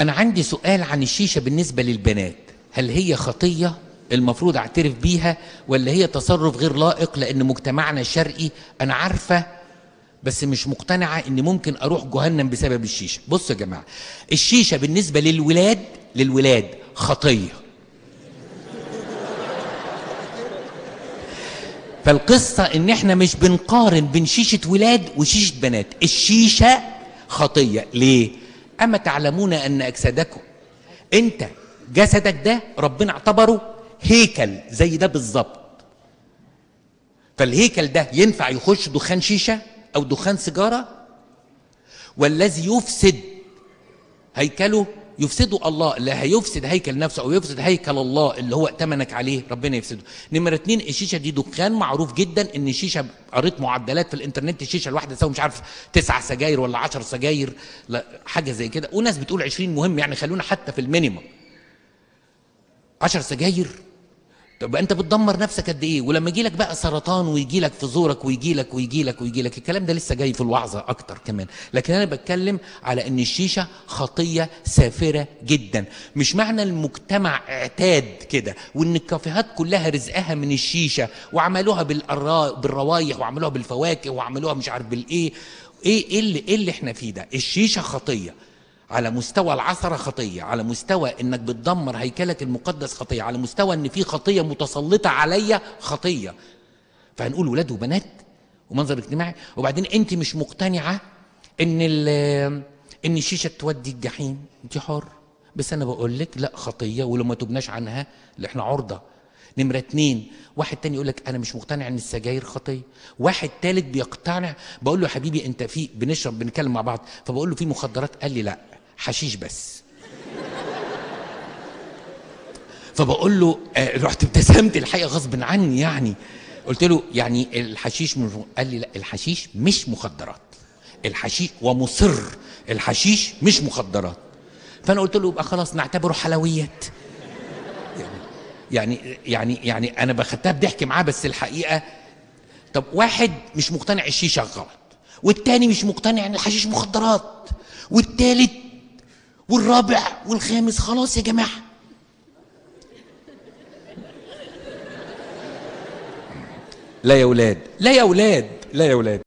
أنا عندي سؤال عن الشيشة بالنسبة للبنات. هل هي خطية المفروض أعترف بيها ولا هي تصرف غير لائق لأن مجتمعنا الشرقي أنا عارفة بس مش مقتنعة إن ممكن أروح جهنم بسبب الشيشة. بصوا يا جماعة الشيشة بالنسبة للولاد للولاد خطية. فالقصة إن إحنا مش بنقارن بين شيشة ولاد وشيشة بنات. الشيشة خطية. ليه؟ أما تعلمون أن أجسادكم أنت جسدك ده ربنا اعتبره هيكل زي ده بالظبط. فالهيكل ده ينفع يخش دخان شيشة أو دخان سيجارة؟ والذي يفسد هيكله يفسده الله اللي هيفسد هيكل نفسه أو يفسد هيكل الله اللي هو ائتمنك عليه ربنا يفسده. نمرة اتنين الشيشة دي دخان معروف جدا إن الشيشة قريت معدلات في الإنترنت الشيشة الواحدة تساوي مش عارف تسع سجاير ولا عشر سجاير لا حاجة زي كده. وناس بتقول عشرين مهم يعني خلونا حتى في ال minimum. عشر سجاير طب انت بتدمر نفسك قد إيه؟ ولما يجي لك بقى سرطان ويجي لك في زورك ويجي لك ويجي لك ويجي لك الكلام ده لسه جاي في الوعظة أكتر كمان. لكن أنا بتكلم على إن الشيشة خطية سافرة جدا. مش معنى المجتمع اعتاد كده وإن الكافيهات كلها رزقها من الشيشة وعملوها. بالروايح وعملوها بالفواكه وعملوها مش عارف بالإيه. إيه إيه اللي, إيه اللي إحنا فيه ده؟ الشيشة خطية. على مستوى العثرة خطية على مستوى إنك بتدمر هيكلك المقدس خطية على مستوى إن في خطية متسلطة عليا خطية. فهنقول ولاد وبنات ومنظر اجتماعي. وبعدين أنت مش مقتنعة إن إن الشيشة تودي الجحيم؟ أنت حر. بس أنا بقول لك لا خطية ولو ما تبناش عنها اللي إحنا عرضة. نمرة اتنين واحد تاني يقول لك أنا مش مقتنع إن السجاير خطية. واحد تالت بيقتنع بقول له يا حبيبي أنت في بنشرب بنتكلم مع بعض. فبقول له في مخدرات؟ قال لي لا. حشيش بس. فبقول له آه رحت ابتسمت الحقيقة غصب عني يعني. قلت له يعني الحشيش مش قال لي لا الحشيش مش مخدرات. الحشيش ومصر الحشيش مش مخدرات. فأنا قلت له يبقى خلاص نعتبره حلويات. يعني يعني يعني أنا بخدتها بضحك معاه بس الحقيقة طب واحد مش مقتنع الشيشة غلط والتاني مش مقتنع إن الحشيش مخدرات والتالت والرابع والخامس خلاص يا جماعة. لا يا ولاد. لا يا ولاد. لا يا ولاد.